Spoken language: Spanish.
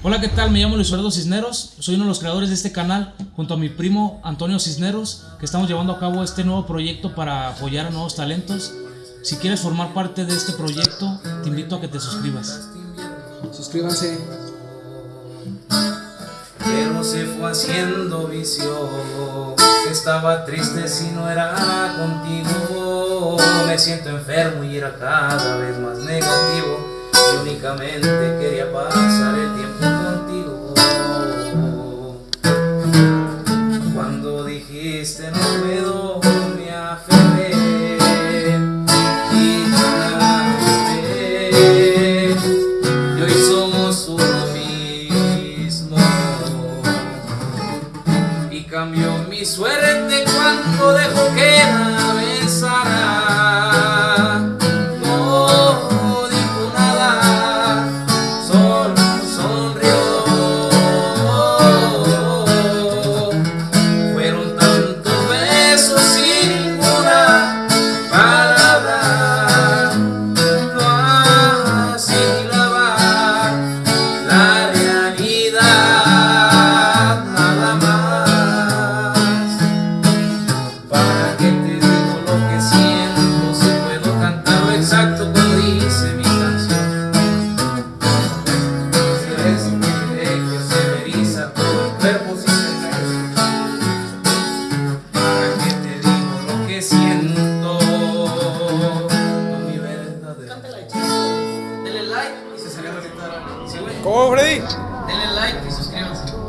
Hola, ¿qué tal? Me llamo Luis Eduardo Cisneros, soy uno de los creadores de este canal, junto a mi primo Antonio Cisneros, que estamos llevando a cabo este nuevo proyecto para apoyar a nuevos talentos. Si quieres formar parte de este proyecto, te invito a que te suscribas. Suscríbanse. Pero se fue haciendo vicio Estaba triste si no era contigo Me siento enfermo y era cada vez más negativo Y únicamente quería pasar cambió mi suerte cuando dejó que Denle like. Denle like y se celebra que Sí, güey. ¿Cómo, Freddy? Denle like y suscríbanse.